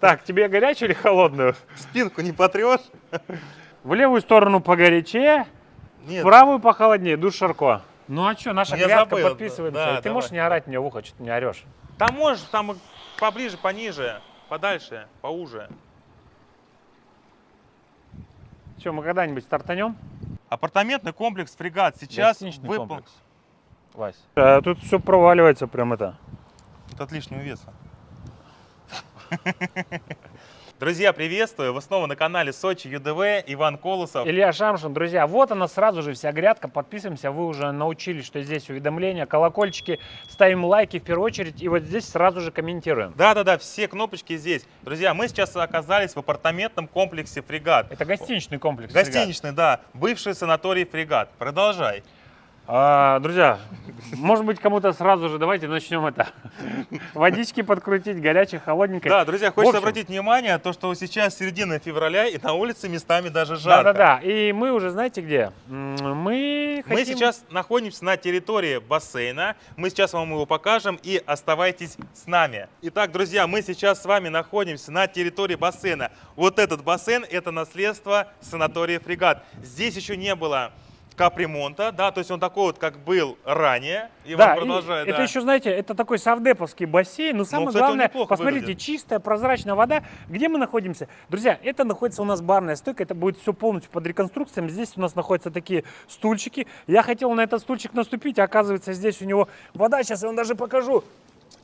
Так, тебе горячую или холодную? Спинку не потрешь? В левую сторону погорячее, в Нет. правую похолоднее, душ Шарко. Ну а что, наша Я грядка, забыл, подписываемся. да, Ты давай. можешь не орать мне в ухо, что ты не орешь? Там можешь, там поближе, пониже, подальше, поуже. Что, мы когда-нибудь стартанем? Апартаментный комплекс «Фрегат» сейчас Гостиничный комплекс. Вась. А, тут все проваливается прям это. От лишнего веса. Друзья, приветствую! Вы снова на канале Сочи ЮДВ, Иван Колосов. Илья Шамшин, друзья, вот она сразу же вся грядка, подписываемся, вы уже научились, что здесь уведомления, колокольчики, ставим лайки в первую очередь, и вот здесь сразу же комментируем. Да-да-да, все кнопочки здесь. Друзья, мы сейчас оказались в апартаментном комплексе «Фрегат». Это гостиничный комплекс. ребят. Гостиничный, да, бывший санаторий «Фрегат». Продолжай. А, друзья, может быть, кому-то сразу же давайте начнем это. Водички подкрутить, горячей, холодненькой. Да, друзья, хочется общем, обратить внимание, то, что сейчас середина февраля, и на улице местами даже жарко. Да-да-да. И мы уже, знаете где? Мы Мы хотим... сейчас находимся на территории бассейна. Мы сейчас вам его покажем и оставайтесь с нами. Итак, друзья, мы сейчас с вами находимся на территории бассейна. Вот этот бассейн – это наследство санатория «Фрегат». Здесь еще не было капремонта, да, то есть он такой вот, как был ранее. И Да, он и продолжает, это да. еще, знаете, это такой савдеповский бассейн. Но самое кстати, он главное, посмотрите, выглядит. чистая, прозрачная вода. Где мы находимся? Друзья, это находится у нас барная стойка. Это будет все полностью под реконструкцией. Здесь у нас находятся такие стульчики. Я хотел на этот стульчик наступить, а оказывается, здесь у него вода. Сейчас я вам даже покажу.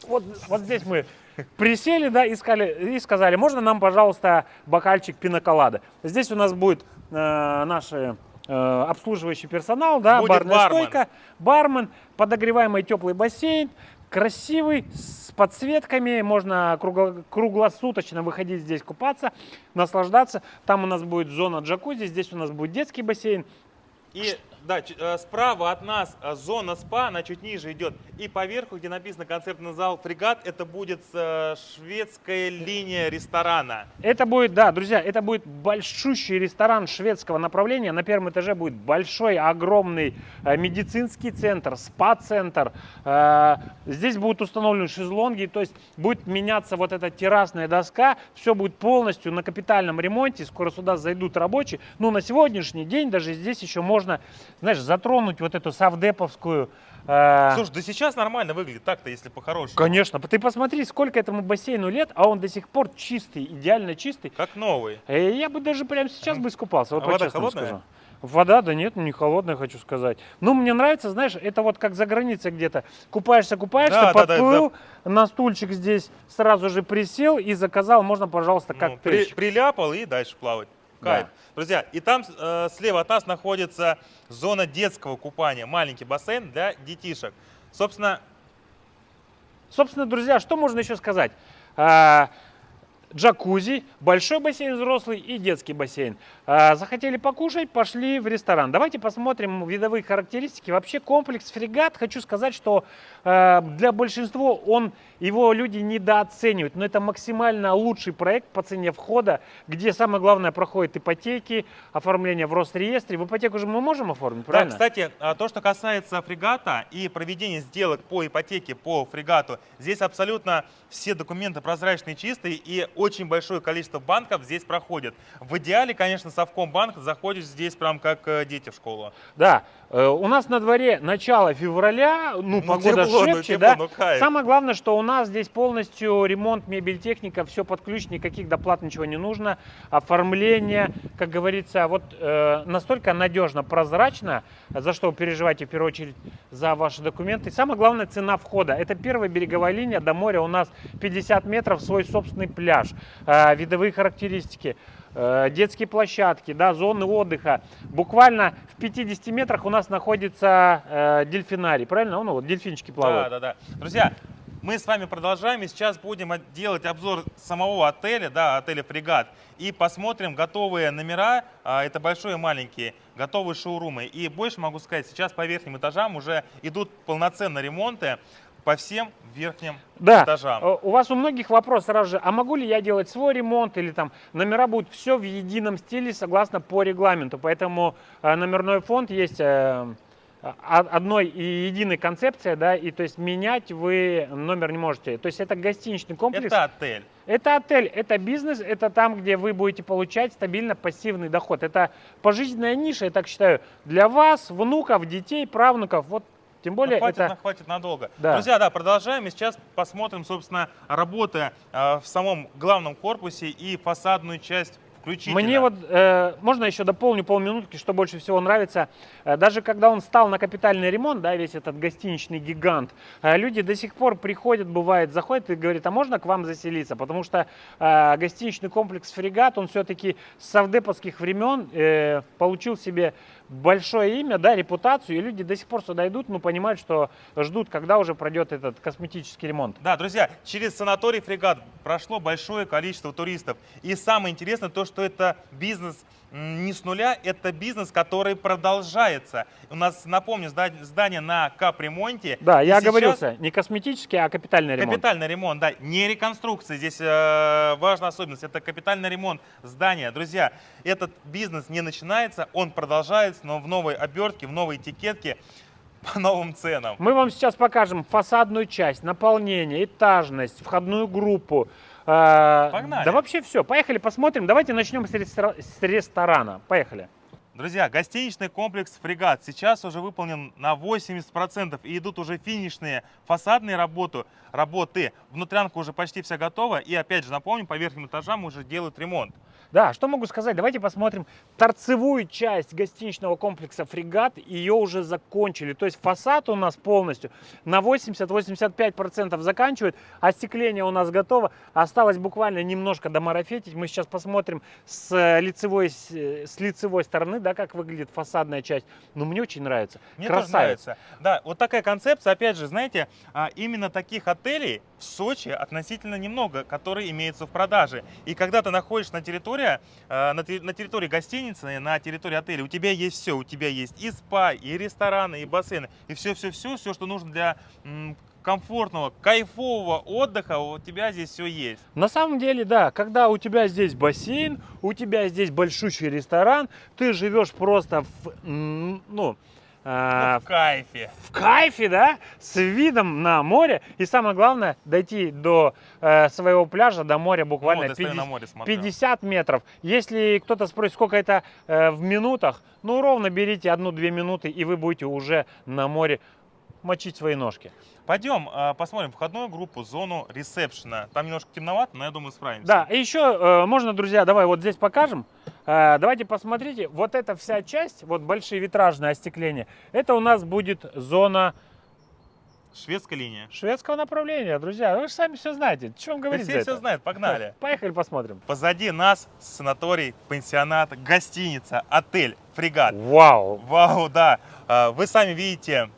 Вот, вот здесь мы присели, да, и сказали, и сказали, можно нам, пожалуйста, бокальчик пиноколада. Здесь у нас будет э, наши обслуживающий персонал, да, Будет барная бармен. стойка, бармен, подогреваемый теплый бассейн, красивый, с подсветками, можно кругло- круглосуточно выходить здесь купаться, наслаждаться. Там у нас будет зона джакузи, здесь у нас будет детский бассейн. И да, э, справа от нас э, зона спа, она чуть ниже идет. И поверху, где написано концертный зал «Фрегат», это будет э, шведская линия ресторана. Это будет, да, друзья, это будет большущий ресторан шведского направления. На первом этаже будет большой, огромный медицинский центр, спа-центр. Здесь будут установлены шезлонги, то есть будет меняться вот эта террасная доска. Все будет полностью на капитальном ремонте. Скоро сюда зайдут рабочие. Ну, на сегодняшний день даже здесь еще можно, знаешь, затронуть вот эту савдеповскую... э, Слушай, да сейчас нормально выглядит так-то, если по-хорошему. Конечно, ты посмотри, сколько этому бассейну лет, а он до сих пор чистый, идеально чистый. Как новый. Э, Я бы даже прямо сейчас бы искупался, вот А вода по-честному холодная? скажу. Вода, да нет, не холодная, хочу сказать. Ну, мне нравится, знаешь, это вот как за границей где-то. Купаешься, купаешься, Да, да, да, подплыл, на стульчик здесь сразу же присел и заказал, можно, пожалуйста, Ну, как при- приляпал и дальше плавать. Кайф. Да. Друзья, и там э, слева от нас находится зона детского купания, маленький бассейн для детишек. Собственно, Собственно, друзья, что можно еще сказать? А, Джакузи, большой бассейн взрослый и детский бассейн. А, Захотели покушать, пошли в ресторан. Давайте посмотрим видовые характеристики. Вообще комплекс фрегат, хочу сказать, что э, для большинства он, его люди недооценивают. Но это максимально лучший проект по цене входа, где самое главное проходит ипотеки, оформление в Росреестре. В ипотеку же мы можем оформить, да, правильно? кстати, а, то, что касается фрегата и проведения сделок по ипотеке по фрегату, здесь абсолютно все документы прозрачные, чистые и очень большое количество банков здесь проходит. В идеале, конечно, Совкомбанк заходишь здесь прям как э, дети в школу. Да, у нас на дворе начало февраля, ну, Ну, погода тепло, ну, шепчет, тепло, да. ну, кайф. Самое главное, что у нас здесь полностью ремонт, мебель, техника, все под ключ, никаких доплат, ничего не нужно. Оформление, как говорится, вот э, настолько надежно, прозрачно, за что вы переживаете в первую очередь за ваши документы. Самое главное, цена входа. Это первая береговая линия до моря, у нас 50 метров, свой собственный пляж, Э, видовые характеристики э, детские площадки, да, зоны отдыха. Буквально в 50 метрах у нас находится э, дельфинарий, правильно? Ну, вот дельфинчики плавают. Да, да, да. Друзья, мы с вами продолжаем, и сейчас будем делать обзор самого отеля, да, отеля «Фрегат», и посмотрим готовые номера, а, это большие и маленькие, готовые шоурумы. И больше могу сказать, сейчас по верхним этажам уже идут полноценные ремонты по всем верхним Да, этажам. э, у вас у многих вопрос сразу же, а могу ли я делать свой ремонт или там номера будут все в едином стиле согласно по регламенту, поэтому э, номерной фонд есть э, а- одной и единой концепции, да, и то есть менять вы номер не можете. То есть это гостиничный комплекс. Это отель. Это отель, это бизнес, это там, где вы будете получать стабильно пассивный доход. Это пожизненная ниша, я так считаю, для вас, внуков, детей, правнуков. Вот тем более Ну, хватит, это... на- хватит надолго. Да. Друзья, да, продолжаем. И сейчас посмотрим, собственно, работы э, в самом главном корпусе и фасадную часть включительно. Мне вот, э, можно еще дополню полминутки, что больше всего нравится. Э, даже когда он стал на капитальный ремонт, да, весь этот гостиничный гигант, э, люди до сих пор приходят, бывает, заходят и говорят, а можно к вам заселиться? Потому что э, гостиничный комплекс «Фрегат», он все-таки с совдеповских времен э, получил себе большое имя, да, репутацию, и люди до сих пор сюда идут, но понимают, что ждут, когда уже пройдет этот косметический ремонт. Да, друзья, через санаторий «Фрегат» прошло большое количество туристов. И самое интересное то, что это бизнес не с нуля, это бизнес, который продолжается. У нас, напомню, зда- здание на капремонте. Да, я оговорился, не косметический, а капитальный ремонт. Капитальный ремонт, да, не реконструкция. Здесь э, важная особенность. Это капитальный ремонт здания. Друзья, этот бизнес не начинается, он продолжается, но в новой обертке, в новой этикетке, по новым ценам. Мы вам сейчас покажем фасадную часть, наполнение, этажность, входную группу. Э, Погнали. Да вообще все. Поехали посмотрим. Давайте начнем с, рестора- с ресторана. Поехали. Друзья, гостиничный комплекс «Фрегат» сейчас уже выполнен на 80% и идут уже финишные фасадные работы. работы. Внутрянка уже почти вся готова. И опять же напомню, по верхним этажам уже делают ремонт. Да, что могу сказать? Давайте посмотрим торцевую часть гостиничного комплекса «Фрегат». Ее уже закончили. То есть фасад у нас полностью на 80-85% заканчивает. Остекление у нас готово. Осталось буквально немножко домарафетить. Мы сейчас посмотрим с э, лицевой, с э, с лицевой стороны, да, как выглядит фасадная часть. Но мне очень нравится. Мне тоже Красавец. нравится. Да, вот такая концепция, опять же, знаете, а, именно таких отелей в Сочи относительно немного, которые имеются в продаже. И когда ты находишься на территории, э, на те- на территории гостиницы, на территории отеля, у тебя есть все, у тебя есть и спа, и рестораны, и бассейны, и все-все-все, все, что нужно для комфортного, кайфового отдыха, у тебя здесь все есть. На самом деле, да, когда у тебя здесь бассейн, у тебя здесь большущий ресторан, ты живешь просто в, ну, Ну, в кайфе. в кайфе, да, с видом на море. И самое главное, дойти до э, своего пляжа, до моря буквально стою 50, на море смотрю. 50 метров. Если кто-то спросит, сколько это э, в минутах, ну, ровно берите одну-две минуты, и вы будете уже на море мочить свои ножки. Пойдем а, посмотрим входную группу, зону ресепшена. Там немножко темновато, но я думаю справимся. Да, и еще э, можно, друзья, давай вот здесь покажем. Э, давайте посмотрите, вот эта вся часть, вот большие витражные остекления, это у нас будет зона Шведская линия. шведского направления, друзья. Вы же сами все знаете. Вам Да говорить все все знают, погнали. Поехали посмотрим. Позади нас санаторий, пансионат, гостиница, отель, фрегат. Вау! Вау, да. Вы сами видите,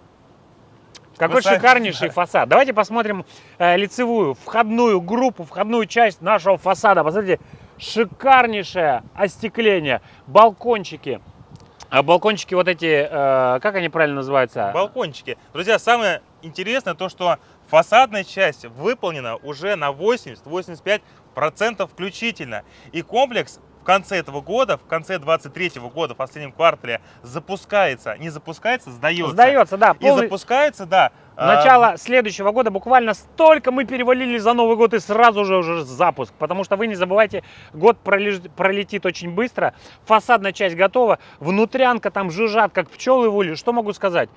Какой Вы шикарнейший фасад. Давайте посмотрим э, лицевую, входную группу, входную часть нашего фасада. Посмотрите, шикарнейшее остекление, балкончики. А балкончики вот эти, э, как они правильно называются? балкончики. Друзья, самое интересное то, что фасадная часть выполнена уже на 80-85% включительно. И комплекс в конце этого года, в конце 23 года, в последнем квартале, запускается. Не запускается, сдается. Сдается, да. И полный- запускается, да. а, Начало следующего года буквально столько мы перевалили за Новый год и сразу же уже запуск. Потому что вы не забывайте, год пролеж- пролетит очень быстро. Фасадная часть готова. Внутрянка там жужжат, как пчелы в уле. Что могу сказать?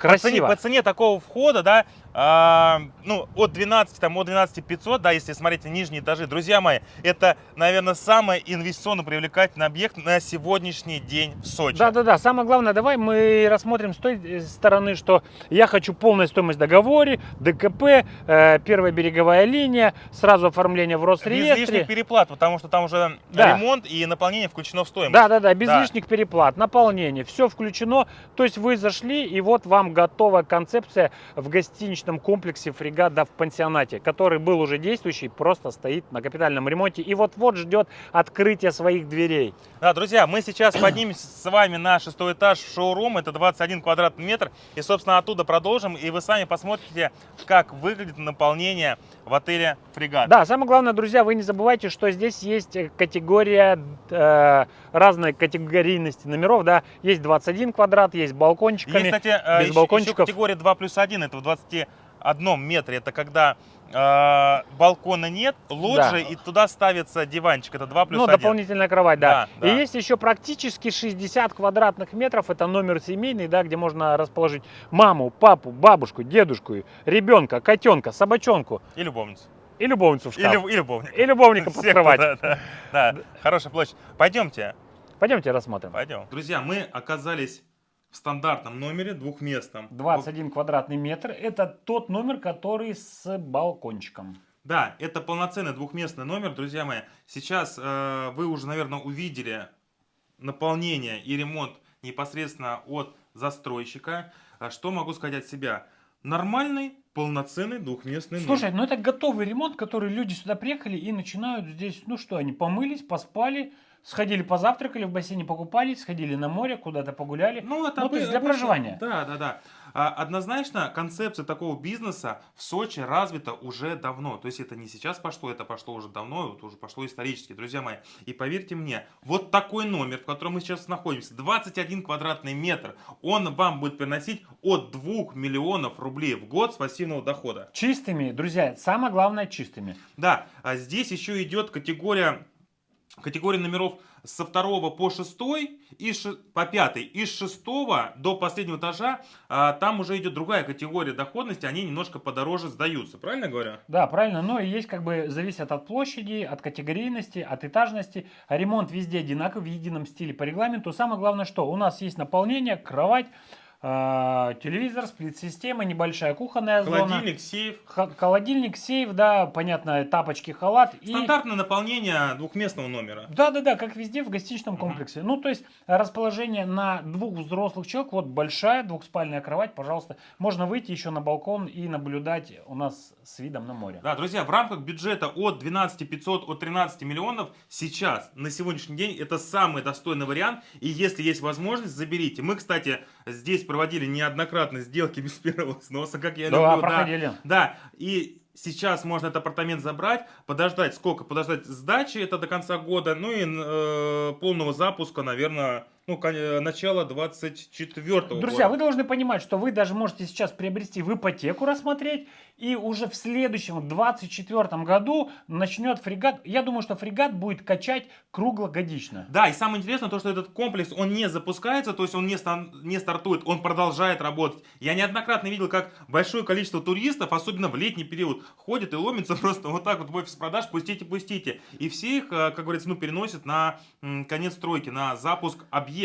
По цене, Красиво. по цене такого входа, да, а, ну, от 12, там, от 12 500, да, если смотреть нижние этажи. Друзья мои, это, наверное, самый инвестиционно привлекательный объект на сегодняшний день в Сочи. Да, да, да. Самое главное, давай мы рассмотрим с той э, стороны, что я хочу полную стоимость в договоре, ДКП, э, первая береговая линия, сразу оформление в Без лишних Росреестре. переплат, потому что там уже Да. ремонт и наполнение включено в стоимость. Да, да, да, без Да. лишних переплат, наполнение, все включено. То есть вы зашли, и вот вам готовая концепция в гостиничном комплексе «Фрегата» в пансионате, который был уже действующий, просто стоит на капитальном ремонте и вот-вот ждет открытия своих дверей. Да, друзья, мы сейчас поднимемся с вами на шестой этаж шоурума, это 21 квадратный метр, и, собственно, оттуда продолжим, и вы сами посмотрите, как выглядит наполнение в отеле «Фрегат». Да, самое главное, друзья, вы не забывайте, что здесь есть э, категория, э, разной категорийности номеров, да, есть 21 квадрат, есть балкончиками, Есть, кстати, э, без еще, балкончиков. еще категория 2 плюс 1, это в 21 метре, это когда э, балкона нет, лоджии, и туда ставится диванчик, это 2 плюс ну, 1. дополнительная кровать, да. Да, да. И есть еще практически 60 квадратных метров, это номер семейный, да, где можно расположить маму, папу, бабушку, дедушку, ребенка, котенка, собачонку И любовницу. и любовницу в И, шкаф. люб- и любовника. И любовника под кровать. туда, Да, да. хорошая площадь. Пойдемте. Пойдемте рассмотрим. Пойдем. Друзья, мы оказались в стандартном номере двухместном. 21 квадратный метр, это тот номер, который с балкончиком. Да, это полноценный двухместный номер, друзья мои. Сейчас э, вы уже, наверное, увидели наполнение и ремонт непосредственно от застройщика. А Что могу сказать от себя? Нормальный, полноценный двухместный Слушай, номер. ну это готовый ремонт, который люди сюда приехали и начинают здесь, ну что, они помылись, поспали, сходили позавтракали, в бассейне покупались, сходили на море, куда-то погуляли. Ну, это Ну, то есть для проживания. Да, да, да. А, Однозначно, концепция такого бизнеса в Сочи развита уже давно. То есть это не сейчас пошло, это пошло уже давно, это уже пошло исторически, друзья мои. И поверьте мне, вот такой номер, в котором мы сейчас находимся, 21 квадратный метр, он вам будет приносить от 2 миллионов рублей в год с пассивного дохода. Чистыми, друзья, самое главное чистыми. Да, а здесь еще идет категория, категория номеров со второго по шестой и ше- по пятый. Из шестого до последнего этажа а, там уже идет другая категория доходности, они немножко подороже сдаются. Правильно я говорю? Да, правильно, но и есть как бы зависит от площади, от категорийности, от этажности. Ремонт везде одинаковый, в едином стиле по регламенту. Самое главное, что у нас есть наполнение, кровать, телевизор, сплит-система, небольшая кухонная зона. Холодильник, сейф. Х- Холодильник, сейф, да, понятно, тапочки, халат. И... Стандартное наполнение двухместного номера. Да, да, да, как везде в гостиничном комплексе. Ну, то есть расположение на двух взрослых человек, вот большая двухспальная кровать, пожалуйста. Можно выйти еще на балкон и наблюдать у нас с видом на море. Да, друзья, в рамках бюджета от 12 500, от 13 миллионов сейчас, на сегодняшний день, это самый достойный вариант. И если есть возможность, заберите. Мы, кстати, здесь проводили неоднократно сделки без первого сноса, как я Да, люблю. проходили. Да, и сейчас можно этот апартамент забрать, подождать сколько? Подождать сдачи, это до конца года, ну и э, полного запуска, наверное, ну, начало 24 Друзья, года. вы должны понимать, что вы даже можете сейчас приобрести в ипотеку рассмотреть, и уже в следующем, 24 году начнет фрегат. Я думаю, что фрегат будет качать круглогодично. Да, и самое интересное то, что этот комплекс, он не запускается, то есть он не, стан- не стартует, он продолжает работать. Я неоднократно видел, как большое количество туристов, особенно в летний период, ходит и ломится просто вот так вот в офис продаж, пустите, пустите. И все их, э, как говорится, ну, переносят на конец стройки, на запуск объекта.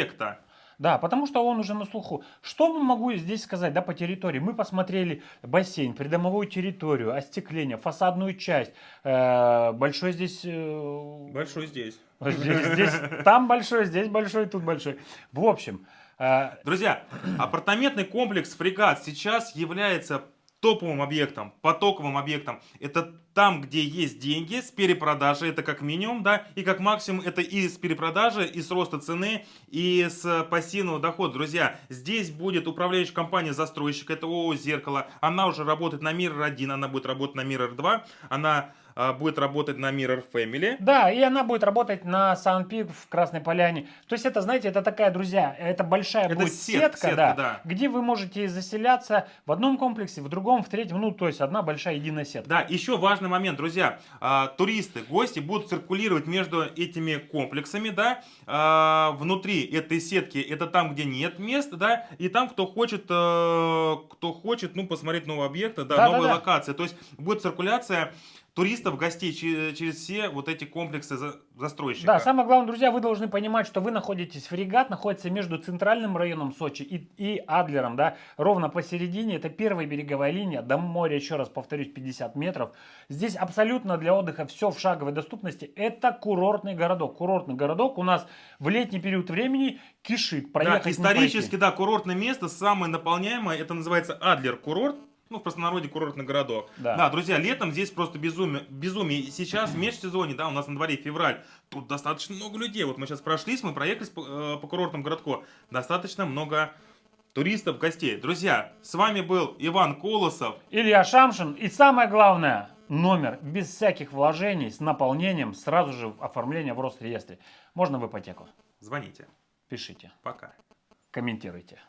Да, потому что он уже на слуху. Что могу здесь сказать, да, по территории? Мы посмотрели бассейн, придомовую территорию, остекление, фасадную часть. Э, большой здесь... э, Большой здесь. здесь, здесь, там большой, здесь большой, тут большой. В общем, э, Друзья, апартаментный комплекс «Фрегат» сейчас является топовым объектом, потоковым объектом. Это там, где есть деньги с перепродажи, это как минимум, да, и как максимум это и с перепродажи, и с роста цены, и с пассивного дохода. Друзья, здесь будет управляющая компания застройщик, это ООО «Зеркало». Она уже работает на Mirror 1, она будет работать на Mirror 2, она будет работать на Mirror Family. Да, и она будет работать на Санпик в Красной Поляне. То есть это, знаете, это такая, друзья, это большая Это будет сет- сетка, сетка, да, да. где вы можете заселяться в одном комплексе, в другом, в третьем, ну, то есть одна большая единая сетка. Да, еще важный момент, друзья. А, туристы, гости будут циркулировать между этими комплексами, да. А, внутри этой сетки это там, где нет мест, да. И там, кто хочет, э, кто хочет, ну, посмотреть новые объекты, да, Да, да, новые да. локации. То есть будет циркуляция туристов, гостей че- через все вот эти комплексы за- застройщика. Да, самое главное, друзья, вы должны понимать, что вы находитесь, фрегат находится между центральным районом Сочи и, и Адлером, да, ровно посередине, это первая береговая линия, до моря, еще раз повторюсь, 50 метров. Здесь абсолютно для отдыха все в шаговой доступности, это курортный городок. Курортный городок у нас в летний период времени кишит, Да, проехать не исторически, да, курортное место, самое наполняемое, это называется Адлер курорт. Ну, в простонародье курортный городок. Да. Да. друзья, летом здесь просто безумие. безумие. Сейчас, в межсезонье, да, у нас на дворе февраль, тут достаточно много людей. Вот мы сейчас прошлись, мы проехались по, э, по курортному городку. Достаточно много туристов, гостей. Друзья, с вами был Иван Колосов. Илья Шамшин и самое главное, номер без всяких вложений, с наполнением, сразу же оформление в Росреестре. Можно в ипотеку? Звоните. Пишите, Пока. комментируйте.